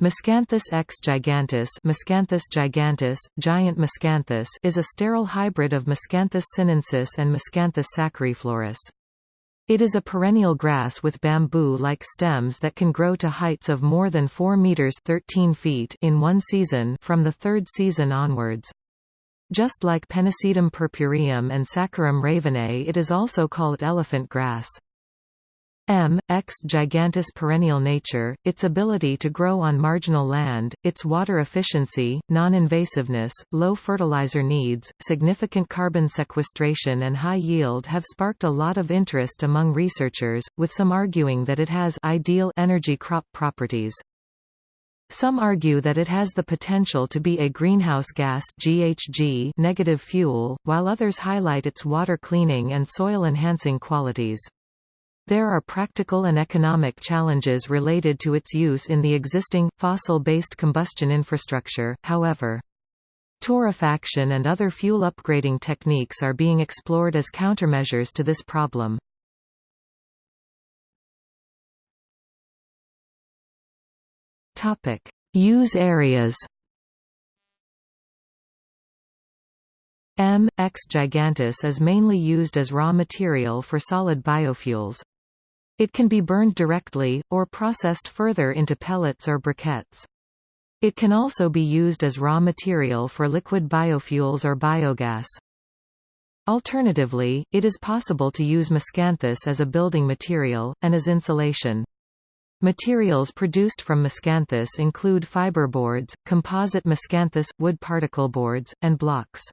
Miscanthus x giganteus, Miscanthus giganteus, giant Miscanthus is a sterile hybrid of Miscanthus sinensis and Miscanthus sacchariflorus. It is a perennial grass with bamboo-like stems that can grow to heights of more than 4 meters 13 feet in one season from the third season onwards. Just like Pennisetum purpureum and Saccharum ravennae it is also called elephant grass. M. X giganteus perennial nature, its ability to grow on marginal land, its water efficiency, non-invasiveness, low fertilizer needs, significant carbon sequestration and high yield have sparked a lot of interest among researchers, with some arguing that it has ideal energy crop properties. Some argue that it has the potential to be a greenhouse gas GHG negative fuel, while others highlight its water cleaning and soil enhancing qualities. There are practical and economic challenges related to its use in the existing, fossil-based combustion infrastructure, however. Torrefaction and other fuel upgrading techniques are being explored as countermeasures to this problem. Use areas M. X giganteus is mainly used as raw material for solid biofuels. It can be burned directly, or processed further into pellets or briquettes. It can also be used as raw material for liquid biofuels or biogas. Alternatively, it is possible to use miscanthus as a building material, and as insulation. Materials produced from miscanthus include fiberboards, composite miscanthus, wood particle boards, and blocks.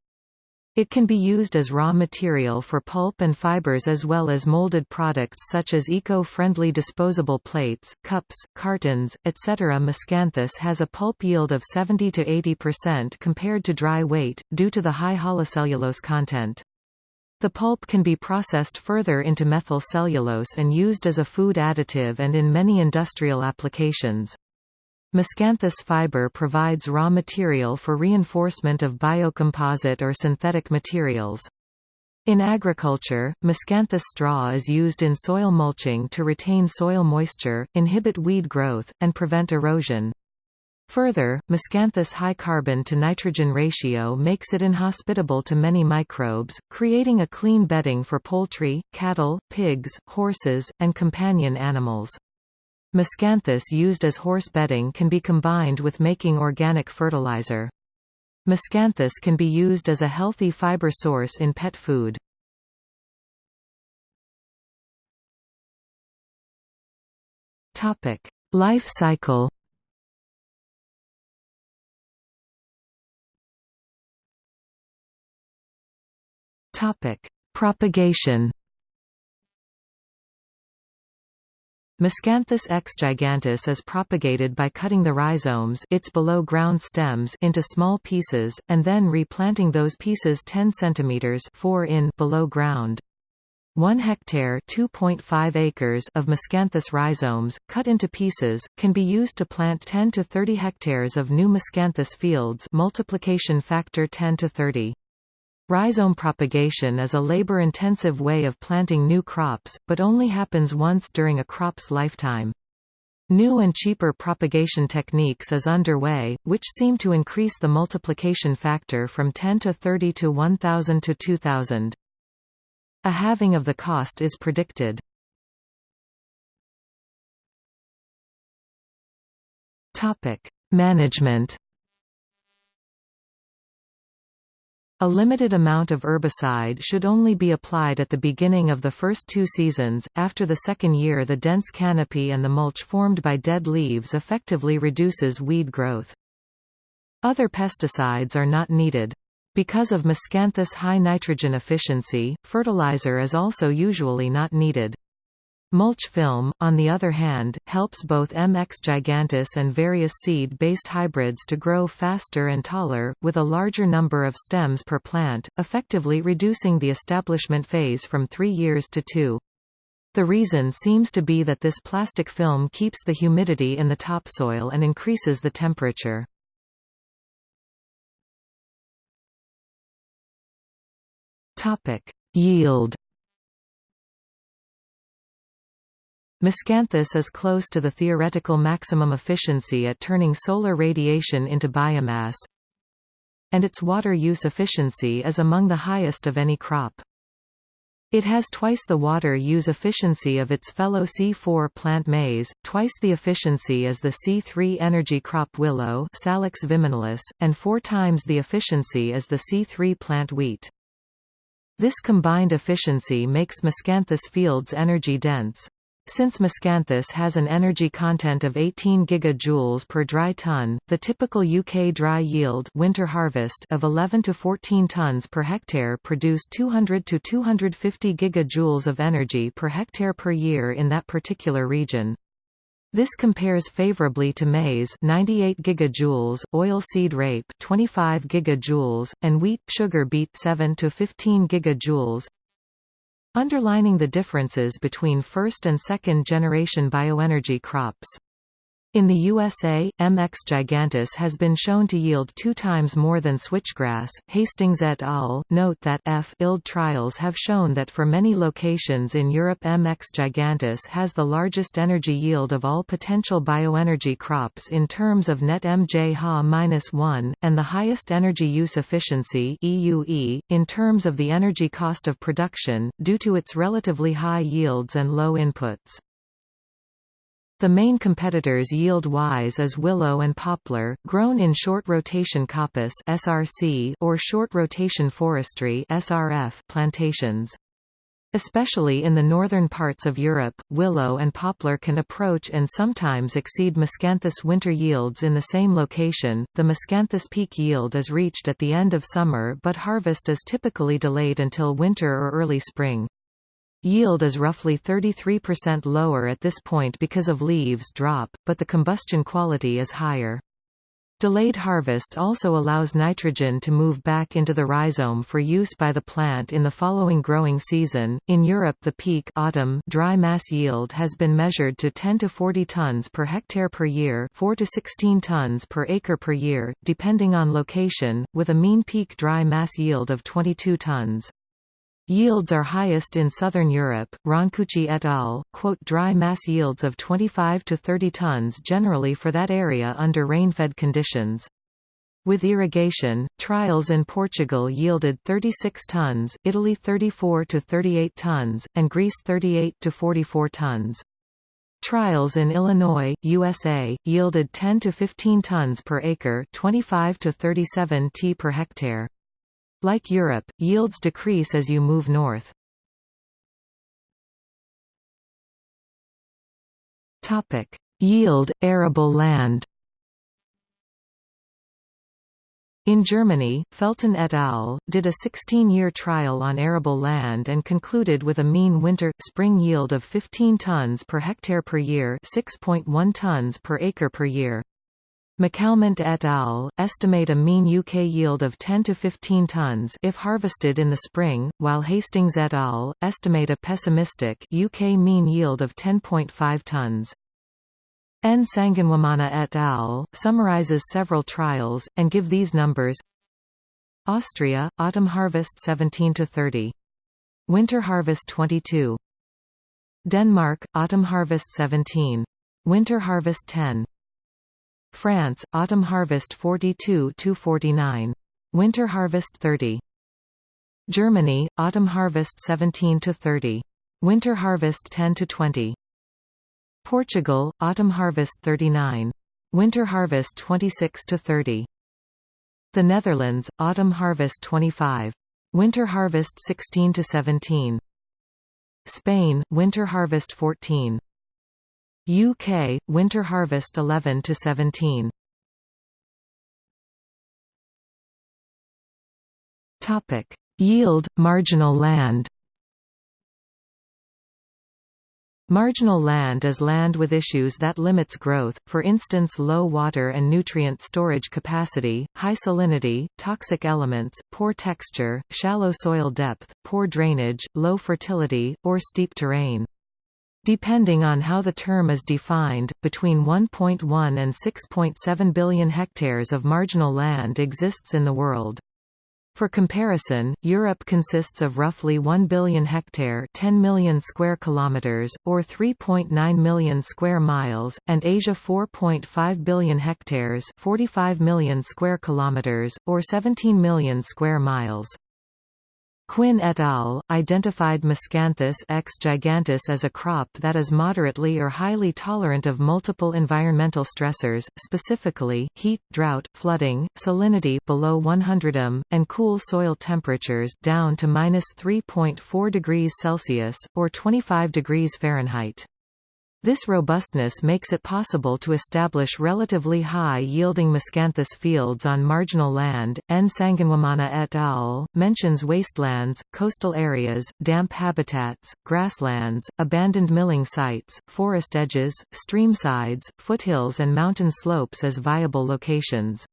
It can be used as raw material for pulp and fibers as well as molded products such as eco-friendly disposable plates, cups, cartons, etc. Miscanthus has a pulp yield of 70 to 80% compared to dry weight, due to the high holocellulose content. The pulp can be processed further into methyl cellulose and used as a food additive and in many industrial applications. Miscanthus fiber provides raw material for reinforcement of biocomposite or synthetic materials. In agriculture, miscanthus straw is used in soil mulching to retain soil moisture, inhibit weed growth, and prevent erosion. Further, miscanthus high carbon to nitrogen ratio makes it inhospitable to many microbes, creating a clean bedding for poultry, cattle, pigs, horses, and companion animals. Miscanthus used as horse bedding can be combined with making organic fertilizer. Miscanthus can be used as a healthy fiber source in pet food. Topic: Life cycle. Topic: Propagation. Miscanthus x giganteus is propagated by cutting the rhizomes its below-ground stems into small pieces, and then replanting those pieces 10 cm 4 in below ground. 1 hectare 2.5 acres of Miscanthus rhizomes, cut into pieces, can be used to plant 10 to 30 hectares of new Miscanthus fields multiplication factor 10 to 30. Rhizome propagation is a labor-intensive way of planting new crops, but only happens once during a crop's lifetime. New and cheaper propagation techniques is underway, which seem to increase the multiplication factor from 10 to 30 to 1000 to 2000. A halving of the cost is predicted. Management A limited amount of herbicide should only be applied at the beginning of the first two seasons, after the second year the dense canopy and the mulch formed by dead leaves effectively reduces weed growth. Other pesticides are not needed. Because of miscanthus high nitrogen efficiency, fertilizer is also usually not needed. Mulch film, on the other hand, helps both MX giganteus and various seed-based hybrids to grow faster and taller, with a larger number of stems per plant, effectively reducing the establishment phase from three years to two. The reason seems to be that this plastic film keeps the humidity in the topsoil and increases the temperature. Yield Miscanthus is close to the theoretical maximum efficiency at turning solar radiation into biomass, and its water use efficiency is among the highest of any crop. It has twice the water use efficiency of its fellow C4 plant maize, twice the efficiency as the C3 energy crop willow Salix viminalis, and four times the efficiency as the C3 plant wheat. This combined efficiency makes Miscanthus fields energy dense. Since Miscanthus has an energy content of 18 gigajoules per dry ton, the typical UK dry yield winter harvest of 11 to 14 tons per hectare produce 200 to 250 gigajoules of energy per hectare per year in that particular region. This compares favorably to maize 98 gigajoules, oilseed rape 25 gigajoules, and wheat sugar beet 7 to 15 gigajoules. Underlining the differences between first and second generation bioenergy crops. In the USA, MX giganteus has been shown to yield two times more than switchgrass. Hastings et al. note that F ILD trials have shown that for many locations in Europe MX giganteus has the largest energy yield of all potential bioenergy crops in terms of net MJ Ha-1, and the highest energy use efficiency EUE, in terms of the energy cost of production, due to its relatively high yields and low inputs. The main competitors yield-wise is willow and poplar, grown in short-rotation coppice (SRC) or short-rotation forestry (SRF) plantations. Especially in the northern parts of Europe, willow and poplar can approach and sometimes exceed miscanthus winter yields in the same location. The miscanthus peak yield is reached at the end of summer, but harvest is typically delayed until winter or early spring. Yield is roughly 33% lower at this point because of leaves drop, but the combustion quality is higher. Delayed harvest also allows nitrogen to move back into the rhizome for use by the plant in the following growing season. In Europe, the peak autumn dry mass yield has been measured to 10 to 40 tons per hectare per year, 4 to 16 tons per acre per year, depending on location, with a mean peak dry mass yield of 22 tons. Yields are highest in southern Europe. Roncucci et al. quote dry mass yields of 25 to 30 tons generally for that area under rainfed conditions. With irrigation, trials in Portugal yielded 36 tons, Italy 34 to 38 tons, and Greece 38 to 44 tons. Trials in Illinois, USA, yielded 10 to 15 tons per acre, 25 to 37 t per hectare. Like Europe, yields decrease as you move north. Topic: Yield arable land. In Germany, Felten et al. did a 16-year trial on arable land and concluded with a mean winter-spring yield of 15 tons per hectare per year 6.1 tons per acre per year. McCalmont et al. estimate a mean UK yield of 10 to 15 tons if harvested in the spring, while Hastings et al. estimate a pessimistic UK mean yield of 10.5 tons. N. Sanganwamana et al. summarizes several trials, and give these numbers Austria, autumn harvest 17 to 30. Winter harvest 22. Denmark, autumn harvest 17. Winter harvest 10. France, autumn harvest 42 to 49. Winter harvest 30. Germany, autumn harvest 17 to 30. Winter harvest 10 to 20. Portugal, autumn harvest 39. Winter harvest 26 to 30. The Netherlands, autumn harvest 25. Winter harvest 16 to 17. Spain, winter harvest 14. UK winter harvest 11 to 17 topic. Yield marginal land. Marginal land is land with issues that limits growth, for instance low water and nutrient storage capacity, high salinity, toxic elements, poor texture, shallow soil depth, poor drainage, low fertility, or steep terrain. Depending on how the term is defined, between 1.1 and 6.7 billion hectares of marginal land exists in the world. For comparison, Europe consists of roughly 1 billion hectare 10 million square kilometers, or 3.9 million square miles, and Asia 4.5 billion hectares 45 million square kilometers, or 17 million square miles. Quinn et al. identified Miscanthus x giganteus as a crop that is moderately or highly tolerant of multiple environmental stressors, specifically, heat, drought, flooding, salinity below 100 m, and cool soil temperatures down to 3.4 degrees Celsius, or 25 degrees Fahrenheit. This robustness makes it possible to establish relatively high-yielding miscanthus fields on marginal land. N. Sanganwamana et al. mentions wastelands, coastal areas, damp habitats, grasslands, abandoned milling sites, forest edges, stream sides, foothills and mountain slopes as viable locations.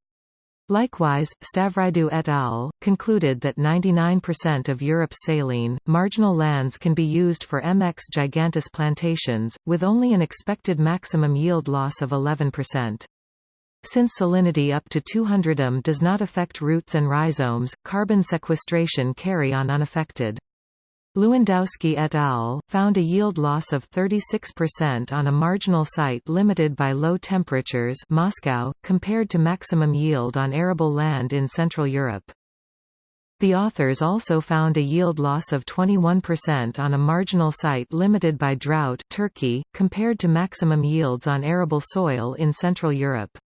Likewise, Stavridou et al. concluded that 99% of Europe's saline, marginal lands can be used for MX giganteus plantations, with only an expected maximum yield loss of 11%. Since salinity up to 200 m does not affect roots and rhizomes, carbon sequestration carry on unaffected. Lewandowski et al. found a yield loss of 36% on a marginal site limited by low temperatures Moscow, compared to maximum yield on arable land in Central Europe. The authors also found a yield loss of 21% on a marginal site limited by drought Turkey, compared to maximum yields on arable soil in Central Europe.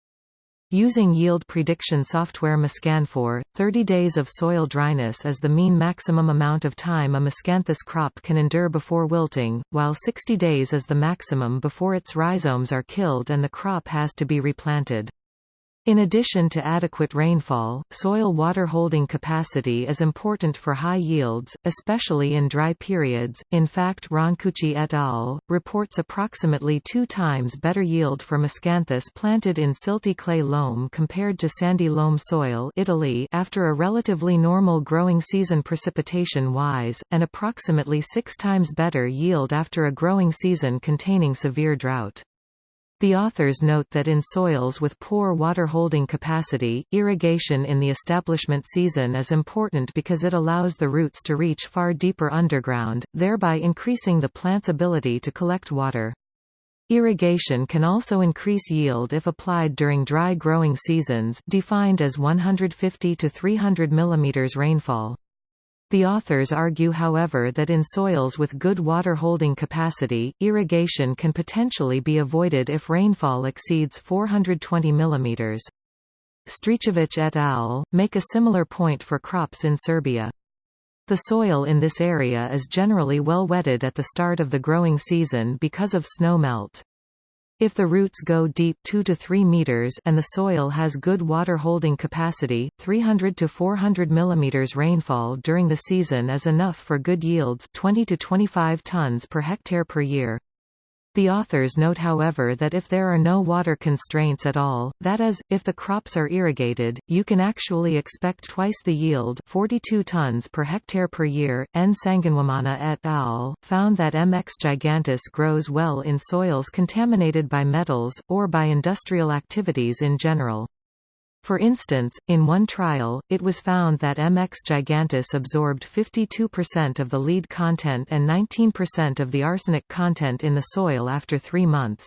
Using yield prediction software Miscanfor, 30 days of soil dryness is the mean maximum amount of time a miscanthus crop can endure before wilting, while 60 days is the maximum before its rhizomes are killed and the crop has to be replanted. In addition to adequate rainfall, soil water holding capacity is important for high yields, especially in dry periods. In fact, Roncucci et al. reports approximately two times better yield for miscanthus planted in silty clay loam compared to sandy loam soil Italy after a relatively normal growing season precipitation-wise, and approximately six times better yield after a growing season containing severe drought. The authors note that in soils with poor water holding capacity, irrigation in the establishment season is important because it allows the roots to reach far deeper underground, thereby increasing the plant's ability to collect water. Irrigation can also increase yield if applied during dry growing seasons defined as 150 to 300 mm rainfall. The authors argue however that in soils with good water-holding capacity, irrigation can potentially be avoided if rainfall exceeds 420 mm. Stricevic et al. make a similar point for crops in Serbia. The soil in this area is generally well wetted at the start of the growing season because of snow melt. If the roots go deep 2 to 3 meters and the soil has good water holding capacity, 300 to 400 mm rainfall during the season is enough for good yields 20 to 25 tons per hectare per year. The authors note however that if there are no water constraints at all, that is, if the crops are irrigated, you can actually expect twice the yield 42 tons per hectare per year. N. Sanganwamana et al. found that MX giganteus grows well in soils contaminated by metals, or by industrial activities in general. For instance, in one trial, it was found that MX giganteus absorbed 52% of the lead content and 19% of the arsenic content in the soil after three months.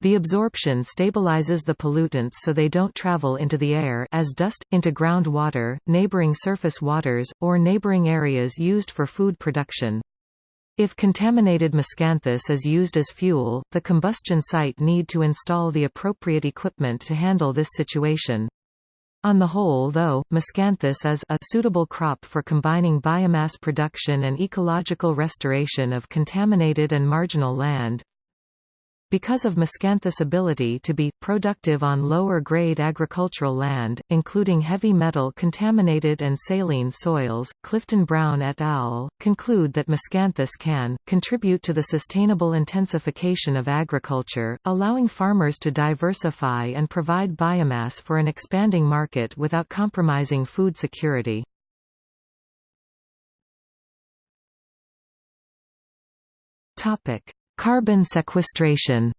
The absorption stabilizes the pollutants so they don't travel into the air as dust, into groundwater, neighboring surface waters, or neighboring areas used for food production. If contaminated miscanthus is used as fuel, the combustion site need to install the appropriate equipment to handle this situation. On the whole though, miscanthus is a suitable crop for combining biomass production and ecological restoration of contaminated and marginal land. Because of Miscanthus' ability to be, productive on lower-grade agricultural land, including heavy metal-contaminated and saline soils, Clifton Brown et al. conclude that Miscanthus can, contribute to the sustainable intensification of agriculture, allowing farmers to diversify and provide biomass for an expanding market without compromising food security. Topic. Carbon sequestration.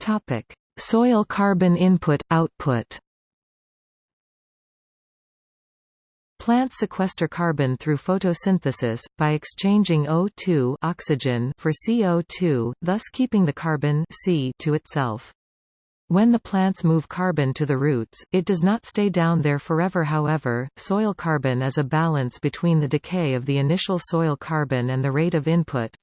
Topic: Soil carbon input-output Plants sequester carbon through photosynthesis, by exchanging O2 oxygen for CO2, thus keeping the carbon C to itself. When the plants move carbon to the roots, it does not stay down there forever however, soil carbon is a balance between the decay of the initial soil carbon and the rate of input,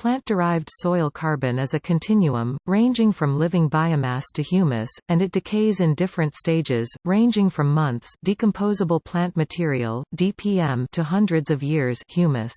Plant-derived soil carbon is a continuum, ranging from living biomass to humus, and it decays in different stages, ranging from months decomposable plant material DPM to hundreds of years humus.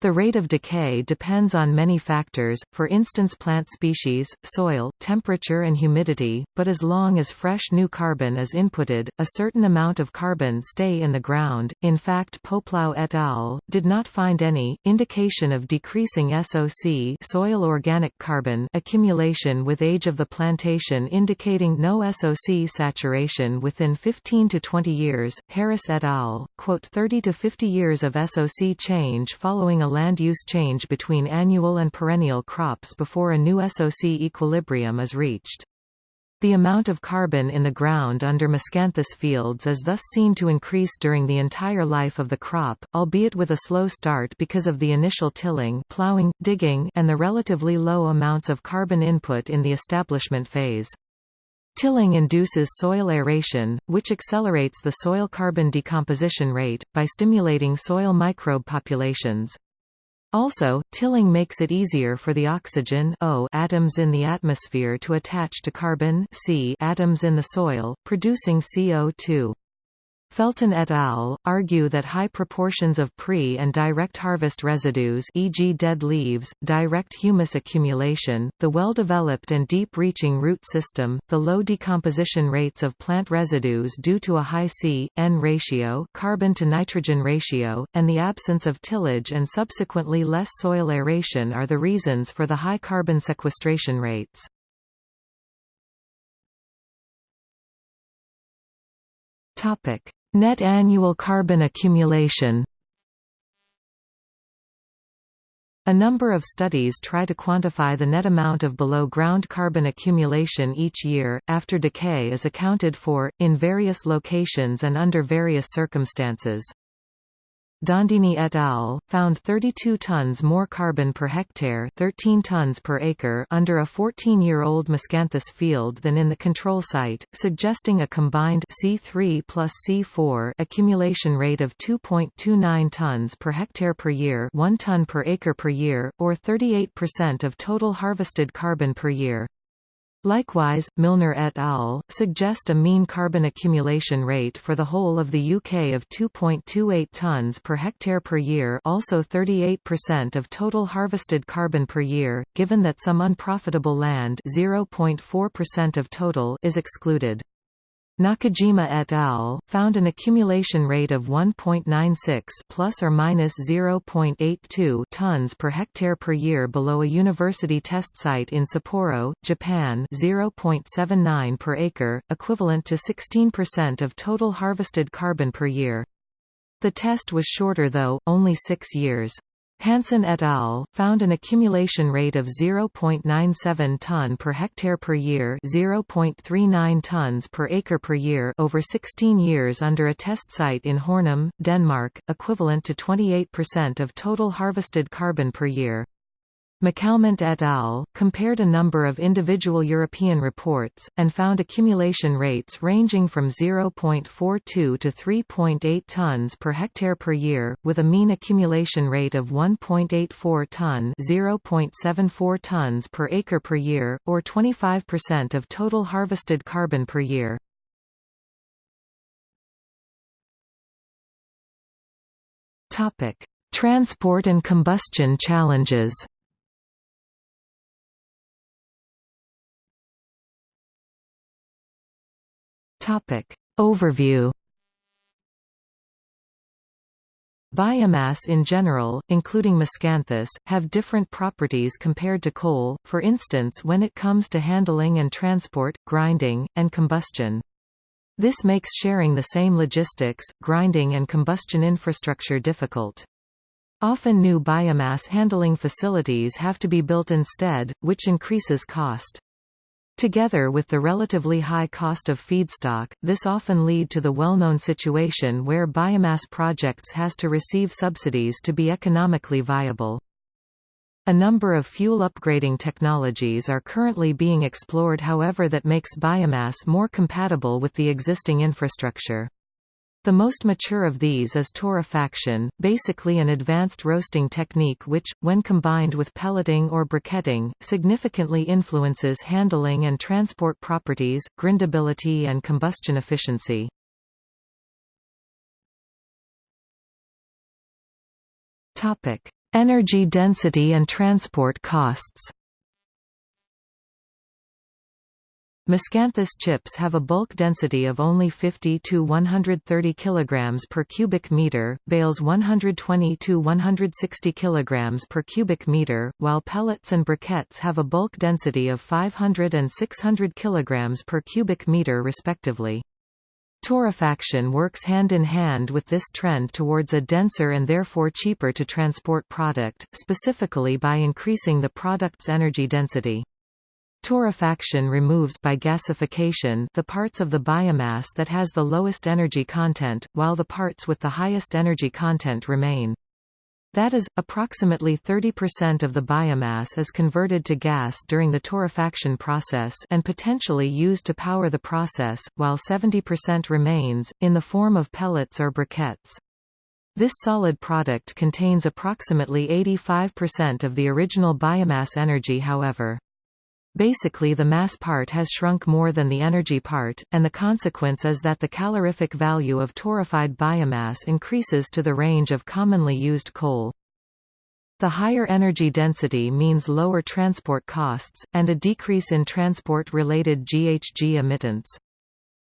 The rate of decay depends on many factors, for instance plant species, soil, temperature and humidity, but as long as fresh new carbon is inputted, a certain amount of carbon stay in the ground. In fact Poeplau et al. did not find any, indication of decreasing SOC soil organic carbon accumulation with age of the plantation indicating no SOC saturation within 15 to 20 years. Harris et al. quote 30 to 50 years of SOC change following a land use change between annual and perennial crops before a new SOC equilibrium is reached. The amount of carbon in the ground under miscanthus fields is thus seen to increase during the entire life of the crop, albeit with a slow start because of the initial tilling plowing, digging, and the relatively low amounts of carbon input in the establishment phase. Tilling induces soil aeration, which accelerates the soil carbon decomposition rate, by stimulating soil microbe populations. Also, tilling makes it easier for the oxygen O atoms in the atmosphere to attach to carbon C atoms in the soil, producing CO2. Felten et al. argue that high proportions of pre- and direct harvest residues e.g. dead leaves, direct humus accumulation, the well-developed and deep-reaching root system, the low decomposition rates of plant residues due to a high C-N ratio carbon-to-nitrogen ratio, and the absence of tillage and subsequently less soil aeration are the reasons for the high carbon sequestration rates. Topic: Net annual carbon accumulation A number of studies try to quantify the net amount of below-ground carbon accumulation each year, after decay is accounted for, in various locations and under various circumstances. Dondini et al. found 32 tons more carbon per hectare 13 tons per acre under a 14-year-old miscanthus field than in the control site, suggesting a combined C3 plus C4 accumulation rate of 2.29 tons per hectare per year 1 ton per acre per year, or 38% of total harvested carbon per year. Likewise, Milner et al. suggest a mean carbon accumulation rate for the whole of the UK of 2.28 tonnes per hectare per year also 38% of total harvested carbon per year, given that some unprofitable land 0.4% of total is excluded. Nakajima et al. found an accumulation rate of 1.96 plus or minus 0.82 tons per hectare per year below a university test site in Sapporo, Japan 0.79 per acre, equivalent to 16% of total harvested carbon per year. The test was shorter though, only six years. Hansen et al. found an accumulation rate of 0.97 ton per hectare per year 0.39 tons per acre per year over 16 years under a test site in Hornum, Denmark, equivalent to 28% of total harvested carbon per year. McCalmont et al. compared a number of individual European reports, and found accumulation rates ranging from 0.42 to 3.8 tons per hectare per year, with a mean accumulation rate of 1.84 ton 0.74 tons per acre per year, or 25% of total harvested carbon per year. Transport and combustion challenges Topic. Overview Biomass in general, including miscanthus, have different properties compared to coal, for instance when it comes to handling and transport, grinding, and combustion. This makes sharing the same logistics, grinding and combustion infrastructure difficult. Often new biomass handling facilities have to be built instead, which increases cost. Together with the relatively high cost of feedstock, this often lead to the well-known situation where biomass projects has to receive subsidies to be economically viable. A number of fuel upgrading technologies are currently being explored however that makes biomass more compatible with the existing infrastructure. The most mature of these is torrefaction, basically an advanced roasting technique which, when combined with pelleting or briquetting, significantly influences handling and transport properties, grindability and combustion efficiency. Energy density and transport costs Miscanthus chips have a bulk density of only 50 to 130 kg per cubic meter, bales 120 to 160 kg per cubic meter, while pellets and briquettes have a bulk density of 500 and 600 kg per cubic meter respectively. Torrefaction works hand in hand with this trend towards a denser and therefore cheaper to transport product, specifically by increasing the product's energy density. Torrefaction removes by gasification the parts of the biomass that has the lowest energy content, while the parts with the highest energy content remain. That is, approximately 30% of the biomass is converted to gas during the torrefaction process and potentially used to power the process, while 70% remains, in the form of pellets or briquettes. This solid product contains approximately 85% of the original biomass energy however. Basically the mass part has shrunk more than the energy part, and the consequence is that the calorific value of torrefied biomass increases to the range of commonly used coal. The higher energy density means lower transport costs, and a decrease in transport-related GHG emittance.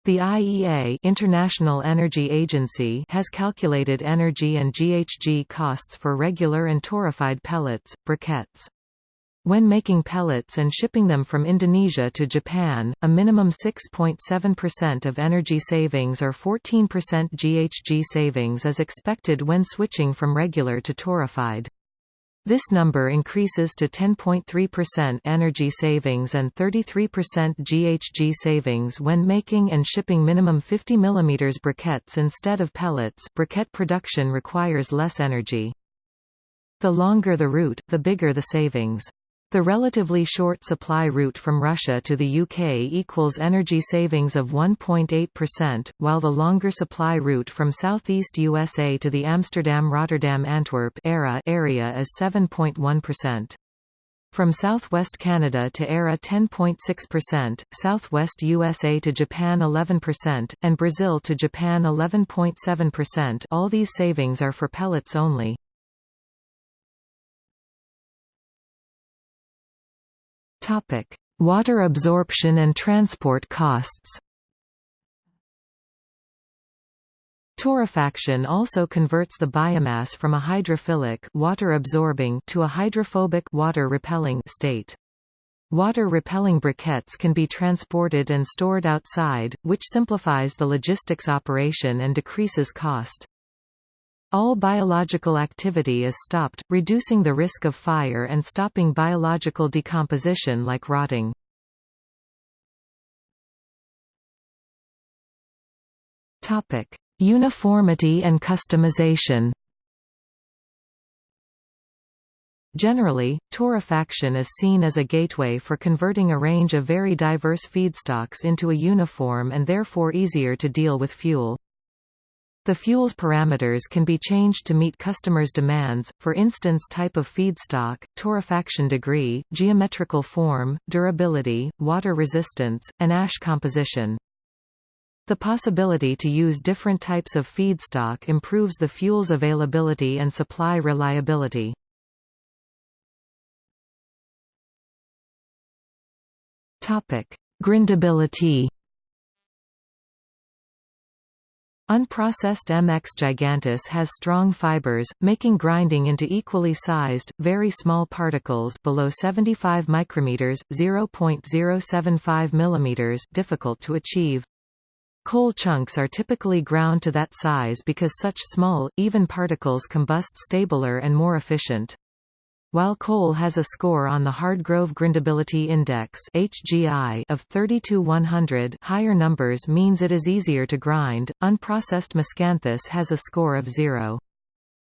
The IEA International Energy Agency has calculated energy and GHG costs for regular and torrefied pellets, briquettes. When making pellets and shipping them from Indonesia to Japan, a minimum 6.7% of energy savings or 14% GHG savings is expected when switching from regular to torrefied. This number increases to 10.3% energy savings and 33% GHG savings when making and shipping minimum 50 mm briquettes instead of pellets briquette production requires less energy. The longer the route, the bigger the savings. The relatively short supply route from Russia to the UK equals energy savings of 1.8%, while the longer supply route from southeast USA to the Amsterdam-Rotterdam-Antwerp area is 7.1%. From southwest Canada to ARA 10.6%, southwest USA to Japan 11%, and Brazil to Japan 11.7% all these savings are for pellets only. Topic: Water absorption and transport costs. Torrefaction also converts the biomass from a hydrophilic water-absorbing to a hydrophobic water-repelling state. Water-repelling briquettes can be transported and stored outside, which simplifies the logistics operation and decreases cost. All biological activity is stopped, reducing the risk of fire and stopping biological decomposition like rotting. Uniformity and customization Generally, torrefaction is seen as a gateway for converting a range of very diverse feedstocks into a uniform and therefore easier to deal with fuel. The fuel's parameters can be changed to meet customers' demands, for instance type of feedstock, torrefaction degree, geometrical form, durability, water resistance, and ash composition. The possibility to use different types of feedstock improves the fuel's availability and supply reliability. Grindability Unprocessed MX giganteus has strong fibers, making grinding into equally sized, very small particles below 75 micrometers (0.075 millimeters) difficult to achieve. Coal chunks are typically ground to that size because such small, even particles combust stabler and more efficient. While coal has a score on the Hardgrove Grindability Index (HGI) of 30 100, higher numbers means it is easier to grind. Unprocessed miscanthus has a score of 0.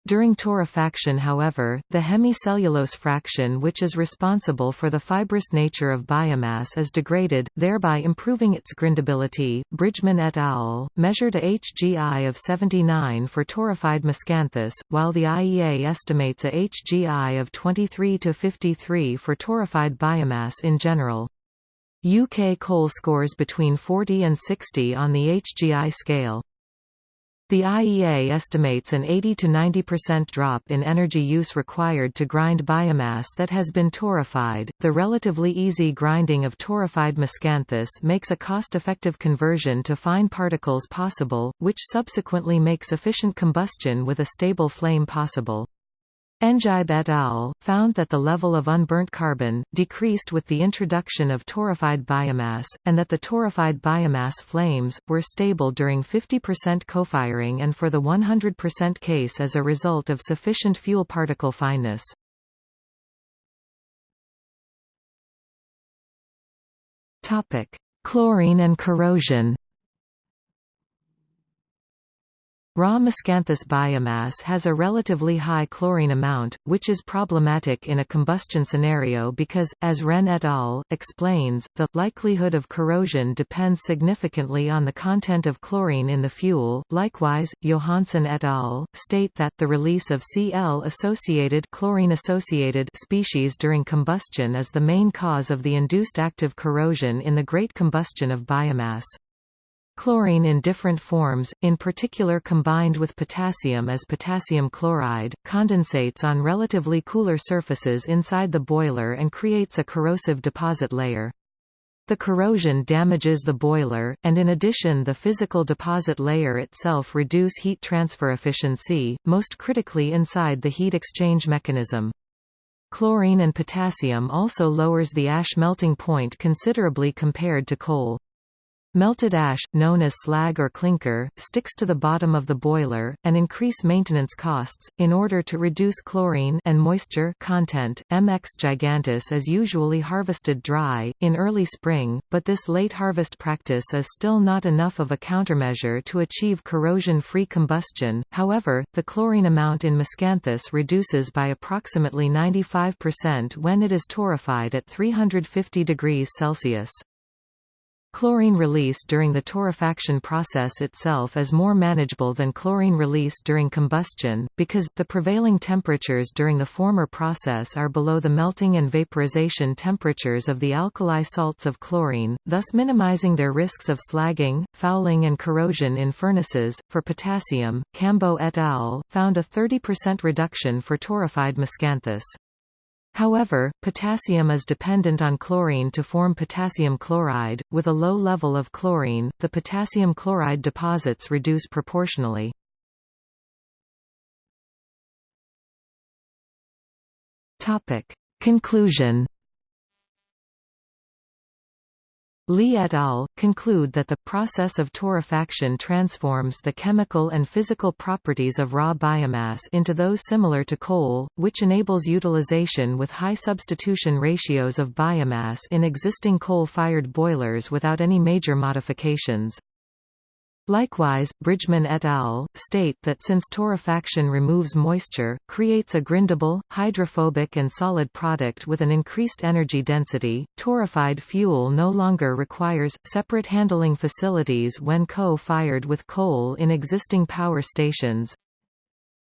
During torrefaction however, the hemicellulose fraction which is responsible for the fibrous nature of biomass is degraded, thereby improving its grindability. Bridgman et al. measured a HGI of 79 for torrefied miscanthus, while the IEA estimates a HGI of 23 to 53 for torrefied biomass in general. UK coal scores between 40 and 60 on the HGI scale. The IEA estimates an 80 to 90% drop in energy use required to grind biomass that has been torrefied. The relatively easy grinding of torrefied miscanthus makes a cost-effective conversion to fine particles possible, which subsequently makes efficient combustion with a stable flame possible. Ndibe et al. found that the level of unburnt carbon, decreased with the introduction of torrefied biomass, and that the torrefied biomass flames, were stable during 50% co-firing and for the 100% case as a result of sufficient fuel particle fineness. Chlorine and corrosion Raw miscanthus biomass has a relatively high chlorine amount, which is problematic in a combustion scenario because, as Ren et al. explains, the likelihood of corrosion depends significantly on the content of chlorine in the fuel. Likewise, Johansen et al. state that the release of Cl-associated chlorine-associated species during combustion is the main cause of the induced active corrosion in the grate combustion of biomass. Chlorine in different forms, in particular combined with potassium as potassium chloride, condensates on relatively cooler surfaces inside the boiler and creates a corrosive deposit layer. The corrosion damages the boiler, and in addition the physical deposit layer itself reduce heat transfer efficiency, most critically inside the heat exchange mechanism. Chlorine and potassium also lowers the ash melting point considerably compared to coal. Melted ash, known as slag or clinker, sticks to the bottom of the boiler, and increase maintenance costs. In order to reduce chlorine and moisture content, MX giganteus is usually harvested dry, in early spring, but this late harvest practice is still not enough of a countermeasure to achieve corrosion-free combustion. However, the chlorine amount in miscanthus reduces by approximately 95% when it is torrefied at 350 degrees Celsius. Chlorine release during the torrefaction process itself is more manageable than chlorine release during combustion, because, the prevailing temperatures during the former process are below the melting and vaporization temperatures of the alkali salts of chlorine, thus minimizing their risks of slagging, fouling and corrosion in furnaces. For potassium, Kambo et al. found a 30% reduction for torrefied miscanthus. However, potassium is dependent on chlorine to form potassium chloride. With a low level of chlorine, the potassium chloride deposits reduce proportionally. Topic: Conclusion Li et al. conclude that the process of torrefaction transforms the chemical and physical properties of raw biomass into those similar to coal, which enables utilization with high substitution ratios of biomass in existing coal-fired boilers without any major modifications. Likewise, Bridgman et al. state that since torrefaction removes moisture, creates a grindable, hydrophobic and solid product with an increased energy density, torrefied fuel no longer requires, separate handling facilities when co-fired with coal in existing power stations,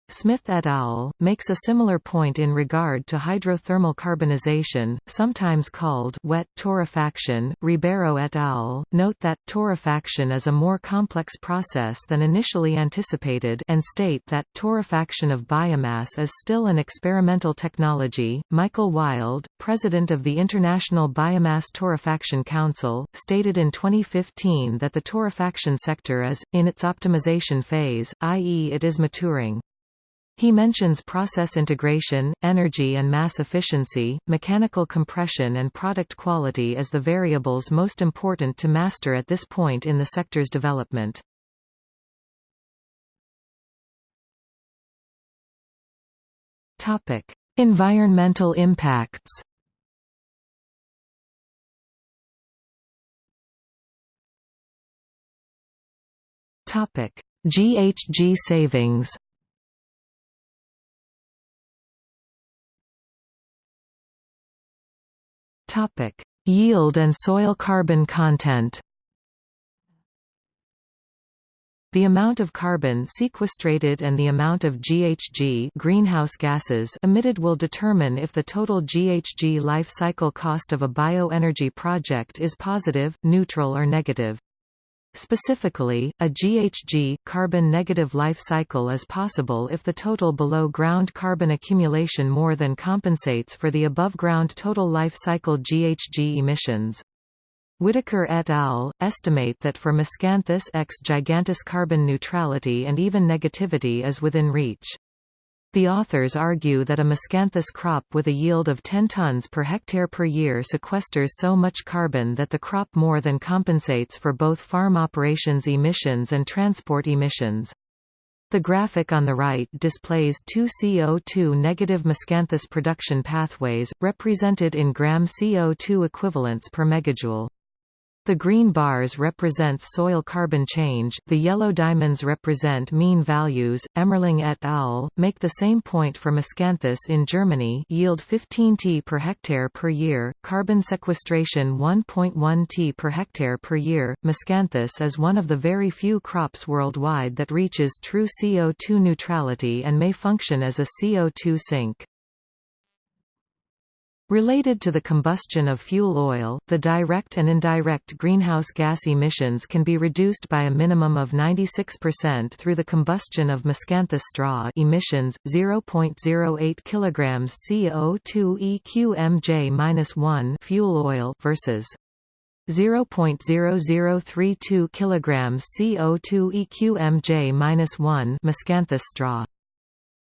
Smith et al. makes a similar point in regard to hydrothermal carbonization, sometimes called wet torrefaction. Ribeiro et al. note that torrefaction is a more complex process than initially anticipated and state that torrefaction of biomass is still an experimental technology. Michael Wild, president of the International Biomass Torrefaction Council, stated in 2015 that the torrefaction sector is in its optimization phase, i.e. it is maturing. He mentions process integration, energy and mass efficiency, mechanical compression and product quality as the variables most important to master at this point in the sector's development. Environmental impacts GHG savings Topic: Yield and soil carbon content. The amount of carbon sequestrated and the amount of GHG greenhouse gases emitted will determine if the total GHG life cycle cost of a bioenergy project is positive, neutral or negative. Specifically, a GHG carbon negative life cycle is possible if the total below-ground carbon accumulation more than compensates for the above-ground total life cycle GHG emissions. Whitaker et al. estimate that for Miscanthus X giganteus carbon neutrality and even negativity is within reach. The authors argue that a miscanthus crop with a yield of 10 tons per hectare per year sequesters so much carbon that the crop more than compensates for both farm operations emissions and transport emissions. The graphic on the right displays two CO2 negative miscanthus production pathways, represented in gram CO2 equivalents per megajoule. The green bars represent soil carbon change, the yellow diamonds represent mean values. Emmerling et al. make the same point for Miscanthus in Germany yield 15 t per hectare per year, carbon sequestration 1.1 t per hectare per year. Miscanthus is one of the very few crops worldwide that reaches true CO2 neutrality and may function as a CO2 sink. Related to the combustion of fuel oil, the direct and indirect greenhouse gas emissions can be reduced by a minimum of 96% through the combustion of miscanthus straw emissions 0.08 kg CO2 EQMJ-1 fuel oil versus 0.0032 kg CO2 EQMJ-1 miscanthus straw.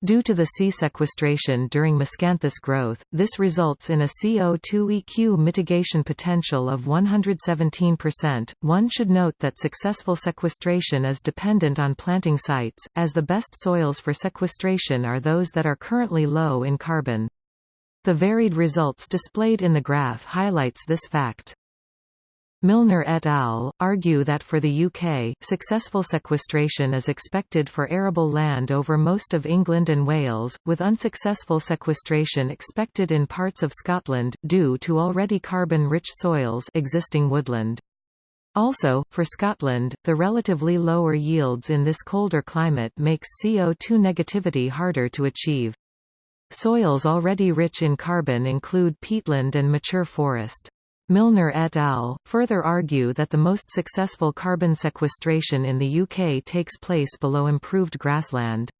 Due to the sea sequestration during miscanthus growth, this results in a CO2 EQ mitigation potential of 117%. One should note that successful sequestration is dependent on planting sites, as the best soils for sequestration are those that are currently low in carbon. The varied results displayed in the graph highlights this fact. Milner et al. argue that for the UK, successful sequestration is expected for arable land over most of England and Wales, with unsuccessful sequestration expected in parts of Scotland, due to already carbon-rich soils existing woodland. Also, for Scotland, the relatively lower yields in this colder climate makes CO2 negativity harder to achieve. Soils already rich in carbon include peatland and mature forest. Milner et al. further argue that the most successful carbon sequestration in the UK takes place below improved grassland.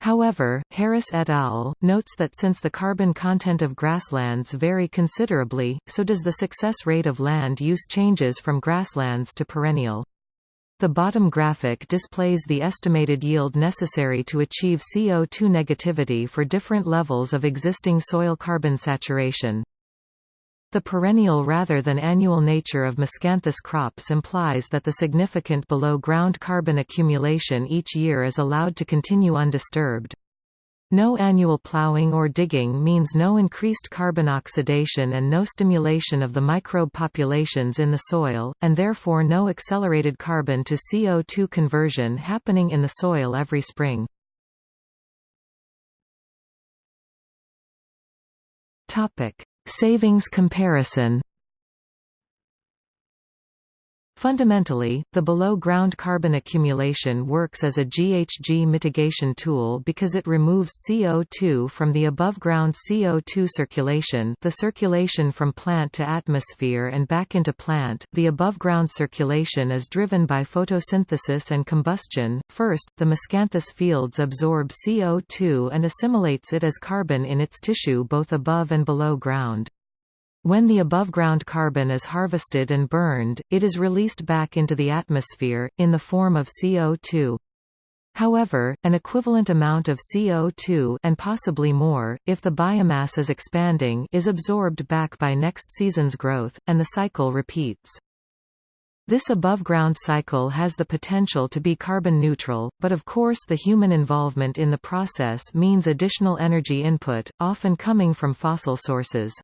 However, Harris et al. notes that since the carbon content of grasslands vary considerably, so does the success rate of land use changes from grasslands to perennial. The bottom graphic displays the estimated yield necessary to achieve CO2 negativity for different levels of existing soil carbon saturation. The perennial rather than annual nature of miscanthus crops implies that the significant below-ground carbon accumulation each year is allowed to continue undisturbed. No annual plowing or digging means no increased carbon oxidation and no stimulation of the microbe populations in the soil, and therefore no accelerated carbon to CO2 conversion happening in the soil every spring. Savings comparison Fundamentally, the below-ground carbon accumulation works as a GHG mitigation tool because it removes CO2 from the above-ground CO2 circulation the circulation from plant to atmosphere and back into plant. The above-ground circulation is driven by photosynthesis and combustion. First, the miscanthus fields absorb CO2 and assimilates it as carbon in its tissue both above and below ground. When the above-ground carbon is harvested and burned, it is released back into the atmosphere, in the form of CO2. However, an equivalent amount of CO2 and possibly more, if the biomass is expanding is absorbed back by next season's growth, and the cycle repeats. This above-ground cycle has the potential to be carbon neutral, but of course the human involvement in the process means additional energy input, often coming from fossil sources.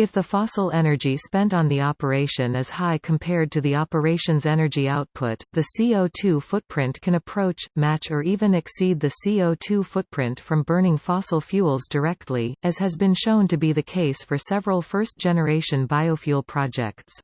If the fossil energy spent on the operation is high compared to the operation's energy output, the CO2 footprint can approach, match or even exceed the CO2 footprint from burning fossil fuels directly, as has been shown to be the case for several first-generation biofuel projects.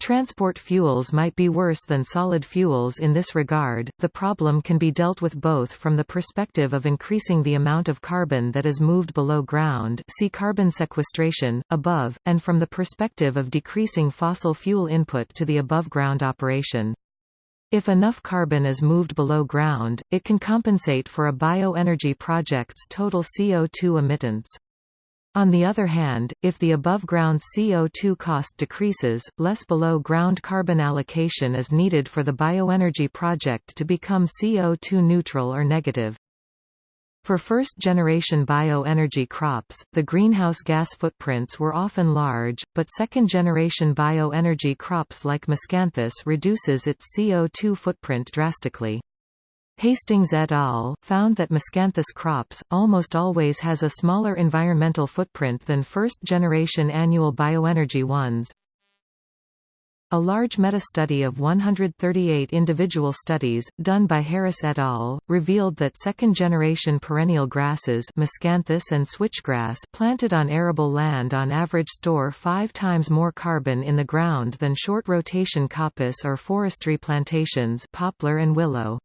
Transport fuels might be worse than solid fuels in this regard. The problem can be dealt with both from the perspective of increasing the amount of carbon that is moved below ground, see carbon sequestration above, and from the perspective of decreasing fossil fuel input to the above ground operation. If enough carbon is moved below ground, it can compensate for a bioenergy project's total CO2 emittance. On the other hand, if the above-ground CO2 cost decreases, less below-ground carbon allocation is needed for the bioenergy project to become CO2 neutral or negative. For first-generation bioenergy crops, the greenhouse gas footprints were often large, but second-generation bioenergy crops like miscanthus reduces its CO2 footprint drastically. Hastings et al. found that miscanthus crops, almost always has a smaller environmental footprint than first-generation annual bioenergy ones. A large meta-study of 138 individual studies, done by Harris et al., revealed that second-generation perennial grasses miscanthus and switchgrass planted on arable land on average store five times more carbon in the ground than short-rotation coppice or forestry plantations poplar and willow.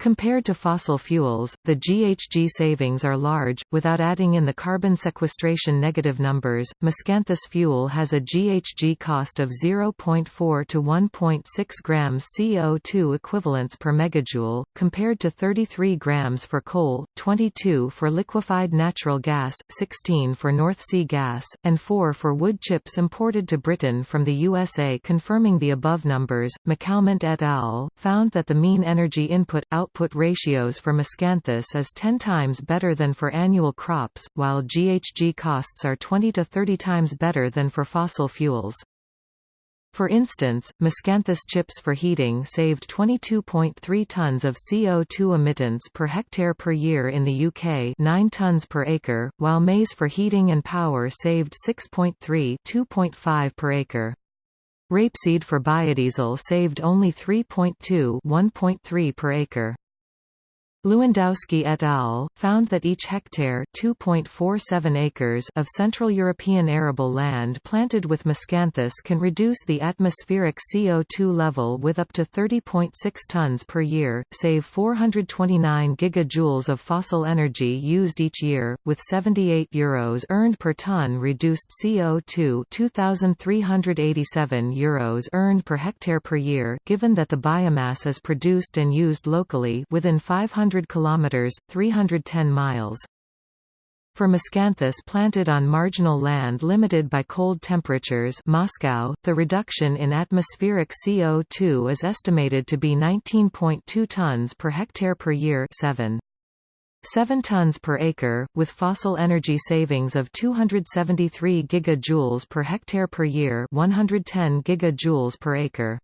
Compared to fossil fuels, the GHG savings are large, without adding in the carbon sequestration negative numbers. Miscanthus fuel has a GHG cost of 0.4 to 1.6 grams CO2 equivalents per megajoule, compared to 33 grams for coal, 22 for liquefied natural gas, 16 for North Sea gas, and 4 for wood chips imported to Britain from the USA. Confirming the above numbers, McCalmont et al. found that the mean energy input out output ratios for miscanthus is 10 times better than for annual crops, while GHG costs are 20 to 30 times better than for fossil fuels. For instance, miscanthus chips for heating saved 22.3 tons of CO2 emittance per hectare per year in the UK 9 tons per acre, while maize for heating and power saved 6.3 2.5 per acre. Rapeseed for biodiesel saved only 3.2 1.3 per acre. Lewandowski et al. found that each hectare 2.47 acres of Central European arable land planted with miscanthus can reduce the atmospheric CO2 level with up to 30.6 tons per year, save 429 gigajoules of fossil energy used each year, with 78 euros earned per ton reduced CO2 2,387 euros earned per hectare per year given that the biomass is produced and used locally within 500 100 kilometers, 310 miles. For miscanthus planted on marginal land limited by cold temperatures Moscow, the reduction in atmospheric CO2 is estimated to be 19.2 tons per hectare per year 7. 7 tons per acre, with fossil energy savings of 273 gigajoules per hectare per year 110 gigajoules per acre.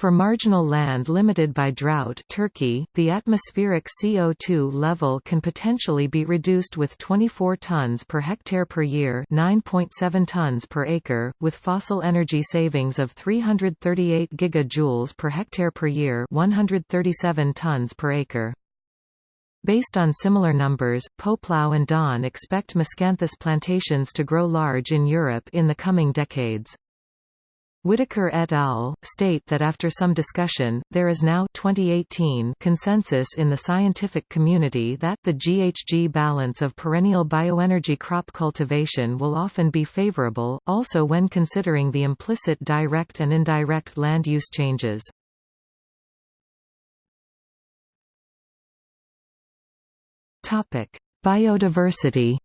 For marginal land limited by drought Turkey, the atmospheric CO2 level can potentially be reduced with 24 tons per hectare per year 9.7 tons per acre, with fossil energy savings of 338 gigajoules per hectare per year 137 tons per acre. Based on similar numbers, Poeplau and Don expect miscanthus plantations to grow large in Europe in the coming decades. Whitaker et al. state that after some discussion, there is now 2018 consensus in the scientific community that the GHG balance of perennial bioenergy crop cultivation will often be favorable, also when considering the implicit direct and indirect land use changes. Biodiversity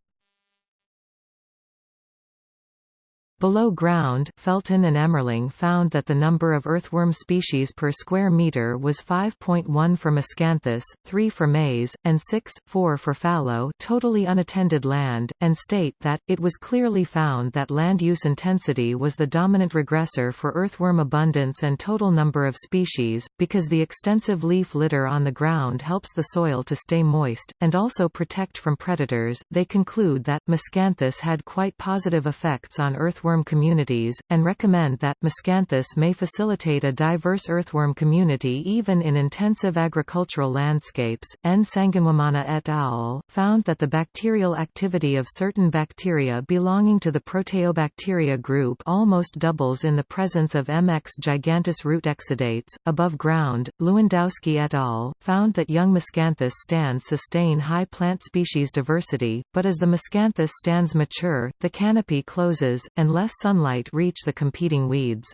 Below ground, Felten and Emmerling found that the number of earthworm species per square metre was 5.1 for Miscanthus, 3 for maize, and 6, 4 for fallow totally unattended land, and state that, it was clearly found that land use intensity was the dominant regressor for earthworm abundance and total number of species, because the extensive leaf litter on the ground helps the soil to stay moist, and also protect from predators. They conclude that, Miscanthus had quite positive effects on earthworm earthworm communities, and recommend that, Miscanthus may facilitate a diverse earthworm community even in intensive agricultural landscapes. Nsanganwimana et al. found that the bacterial activity of certain bacteria belonging to the Proteobacteria group almost doubles in the presence of MX giganteus root exudates. Above ground, Lewandowski et al. found that young Miscanthus stands sustain high plant species diversity, but as the Miscanthus stands mature, the canopy closes, and less sunlight reach the competing weeds.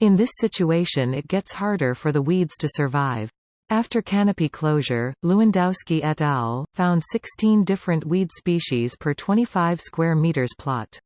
In this situation it gets harder for the weeds to survive. After canopy closure, Lewandowski et al. found 16 different weed species per 25 square meters plot.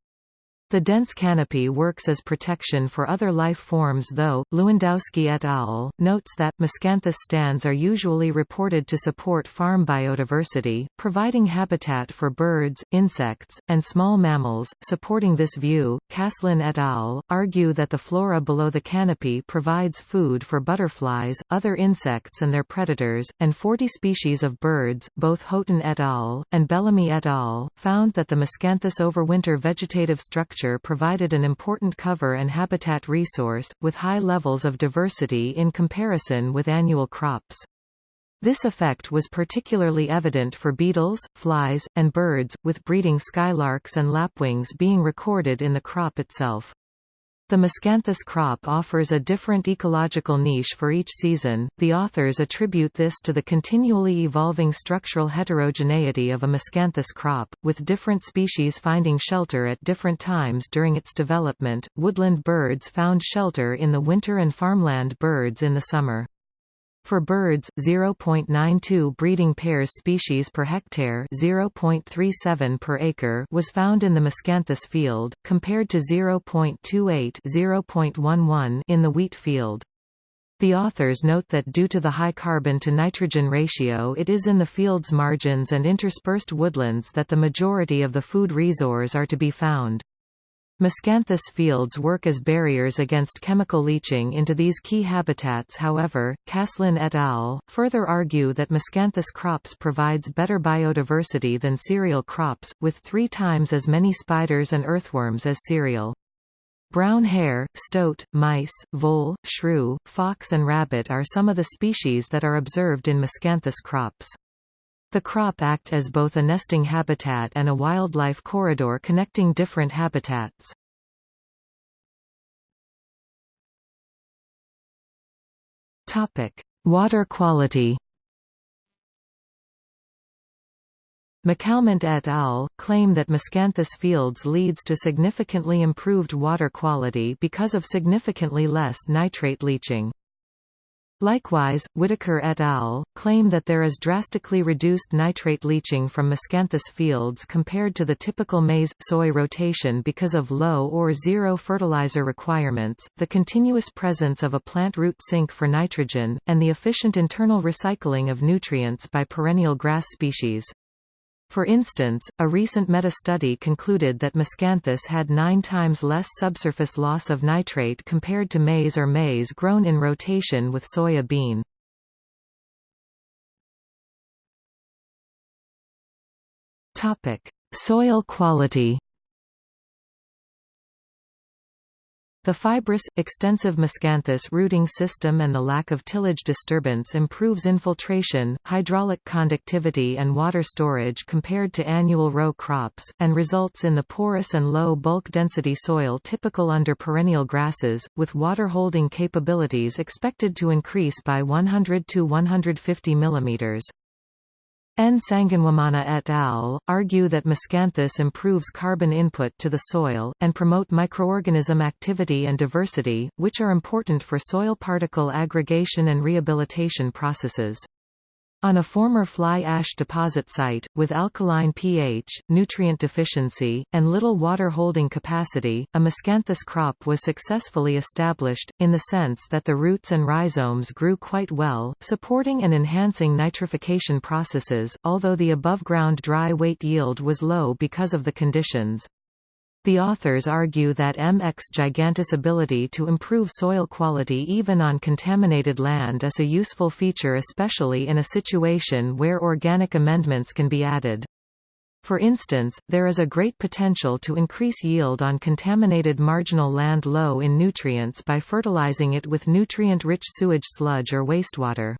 The dense canopy works as protection for other life forms though, Lewandowski et al. notes that, miscanthus stands are usually reported to support farm biodiversity, providing habitat for birds, insects, and small mammals. Supporting this view, Caslin et al. argue that the flora below the canopy provides food for butterflies, other insects and their predators, and 40 species of birds. Both Haughton et al. and Bellamy et al. found that the miscanthus overwinter vegetative structure provided an important cover and habitat resource, with high levels of diversity in comparison with annual crops. This effect was particularly evident for beetles, flies, and birds, with breeding skylarks and lapwings being recorded in the crop itself. The Miscanthus crop offers a different ecological niche for each season. The authors attribute this to the continually evolving structural heterogeneity of a Miscanthus crop, with different species finding shelter at different times during its development. Woodland birds found shelter in the winter and farmland birds in the summer. For birds, 0.92 breeding pairs species per hectare 0.37 per acre was found in the Miscanthus field, compared to 0.28 0.11 in the wheat field. The authors note that due to the high carbon-to-nitrogen ratio it is in the field's margins and interspersed woodlands that the majority of the food resources are to be found. Miscanthus fields work as barriers against chemical leaching into these key habitats however, Caslin et al. further argue that Miscanthus crops provides better biodiversity than cereal crops, with three times as many spiders and earthworms as cereal. Brown hare, stoat, mice, vole, shrew, fox and rabbit are some of the species that are observed in Miscanthus crops. The crop act as both a nesting habitat and a wildlife corridor connecting different habitats. Topic: Water quality. McCalmont et al. claim that Miscanthus fields leads to significantly improved water quality because of significantly less nitrate leaching. Likewise, Whitaker et al. claim that there is drastically reduced nitrate leaching from miscanthus fields compared to the typical maize-soy rotation because of low or zero fertilizer requirements, the continuous presence of a plant root sink for nitrogen, and the efficient internal recycling of nutrients by perennial grass species. For instance, a recent meta-study concluded that miscanthus had nine times less subsurface loss of nitrate compared to maize or maize grown in rotation with soya bean. Soil quality The fibrous, extensive miscanthus rooting system and the lack of tillage disturbance improves infiltration, hydraulic conductivity and water storage compared to annual row crops, and results in the porous and low bulk density soil typical under perennial grasses, with water-holding capabilities expected to increase by 100 to 150 mm. Nsanganwimana et al. argue that miscanthus improves carbon input to the soil, and promote microorganism activity and diversity, which are important for soil particle aggregation and rehabilitation processes. On a former fly ash deposit site, with alkaline pH, nutrient deficiency, and little water holding capacity, a miscanthus crop was successfully established, in the sense that the roots and rhizomes grew quite well, supporting and enhancing nitrification processes, although the above-ground dry weight yield was low because of the conditions. The authors argue that M. ex ability to improve soil quality even on contaminated land is a useful feature especially in a situation where organic amendments can be added. For instance, there is a great potential to increase yield on contaminated marginal land low in nutrients by fertilizing it with nutrient-rich sewage sludge or wastewater.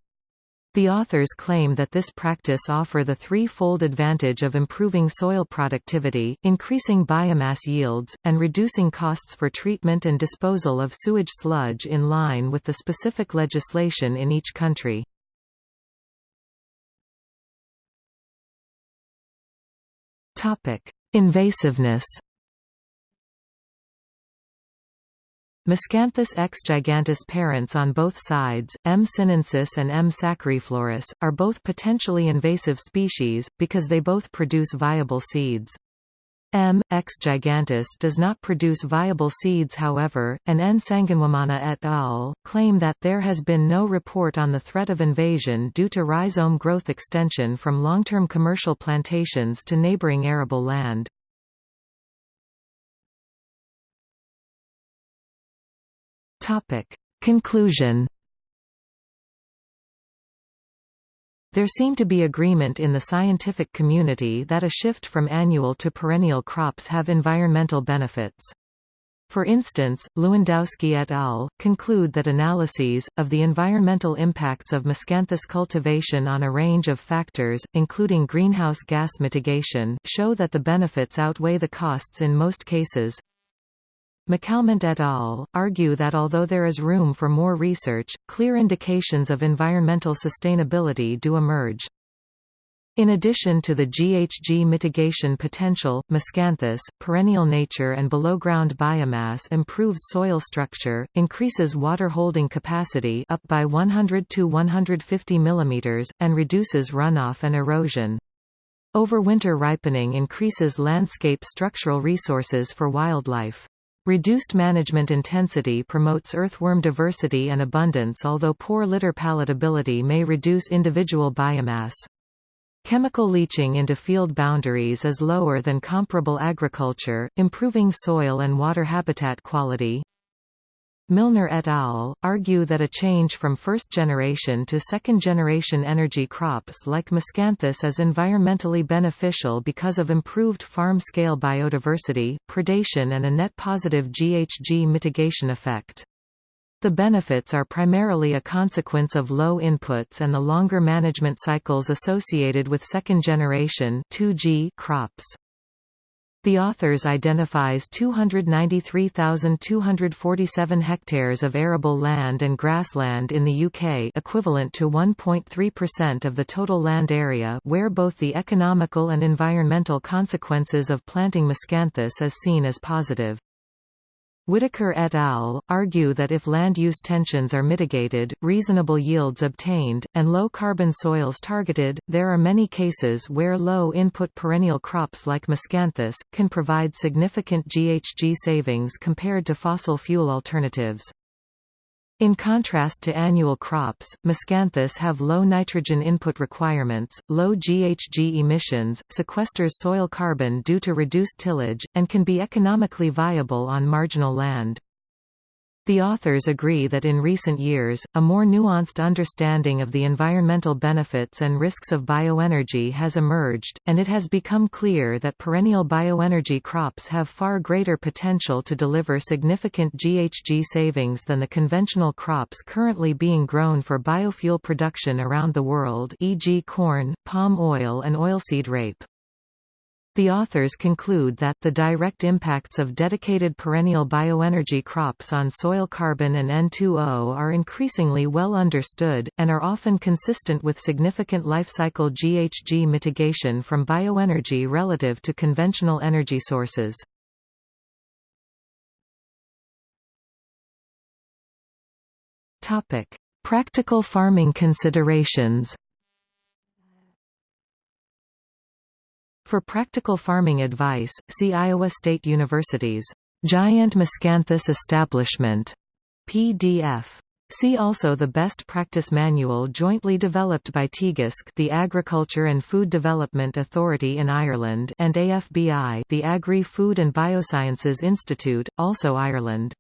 The authors claim that this practice offer the three-fold advantage of improving soil productivity, increasing biomass yields, and reducing costs for treatment and disposal of sewage sludge in line with the specific legislation in each country. Invasiveness Miscanthus ex gigante's parents on both sides, M. sinensis and M. sacchariflorus, are both potentially invasive species, because they both produce viable seeds. M. ex giganteus does not produce viable seeds however, and Nsanganwimana et al. claim that there has been no report on the threat of invasion due to rhizome growth extension from long-term commercial plantations to neighboring arable land. Topic. Conclusion There seem to be agreement in the scientific community that a shift from annual to perennial crops have environmental benefits. For instance, Lewandowski et al. conclude that analyses, of the environmental impacts of miscanthus cultivation on a range of factors, including greenhouse gas mitigation, show that the benefits outweigh the costs in most cases. McCalmont et al. argue that although there is room for more research, clear indications of environmental sustainability do emerge. In addition to the GHG mitigation potential, miscanthus, perennial nature and below-ground biomass improves soil structure, increases water holding capacity up by 100 to 150 mm, and reduces runoff and erosion. Overwinter ripening increases landscape structural resources for wildlife. Reduced management intensity promotes earthworm diversity and abundance although poor litter palatability may reduce individual biomass. Chemical leaching into field boundaries is lower than comparable agriculture, improving soil and water habitat quality. Milner et al. argue that a change from first-generation to second-generation energy crops like miscanthus is environmentally beneficial because of improved farm-scale biodiversity, predation and a net positive GHG mitigation effect. The benefits are primarily a consequence of low inputs and the longer management cycles associated with second-generation crops. The authors identifies 293,247 hectares of arable land and grassland in the UK equivalent to 1.3% of the total land area where both the economical and environmental consequences of planting miscanthus is seen as positive. Whitaker et al. argue that if land use tensions are mitigated, reasonable yields obtained, and low-carbon soils targeted, there are many cases where low-input perennial crops like miscanthus, can provide significant GHG savings compared to fossil fuel alternatives. In contrast to annual crops, miscanthus have low nitrogen input requirements, low GHG emissions, sequesters soil carbon due to reduced tillage, and can be economically viable on marginal land. The authors agree that in recent years, a more nuanced understanding of the environmental benefits and risks of bioenergy has emerged, and it has become clear that perennial bioenergy crops have far greater potential to deliver significant GHG savings than the conventional crops currently being grown for biofuel production around the world e.g. corn, palm oil and oilseed rape. The authors conclude that the direct impacts of dedicated perennial bioenergy crops on soil carbon and N2O are increasingly well understood, and are often consistent with significant life cycle GHG mitigation from bioenergy relative to conventional energy sources. Practical farming considerations For practical farming advice, see Iowa State University's Giant Miscanthus Establishment PDF. See also the Best Practice Manual jointly developed by Teagasc the Agriculture and Food Development Authority in Ireland and AFBI the Agri-Food and Biosciences Institute, also Ireland.